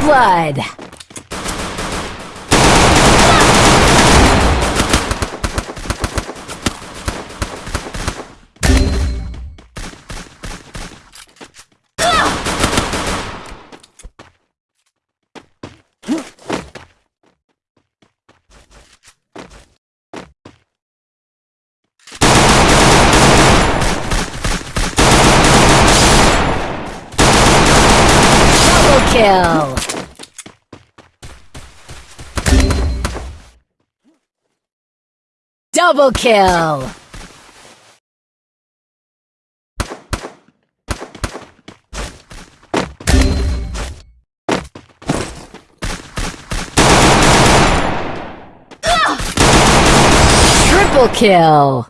blood! Kill! Double kill! Triple kill!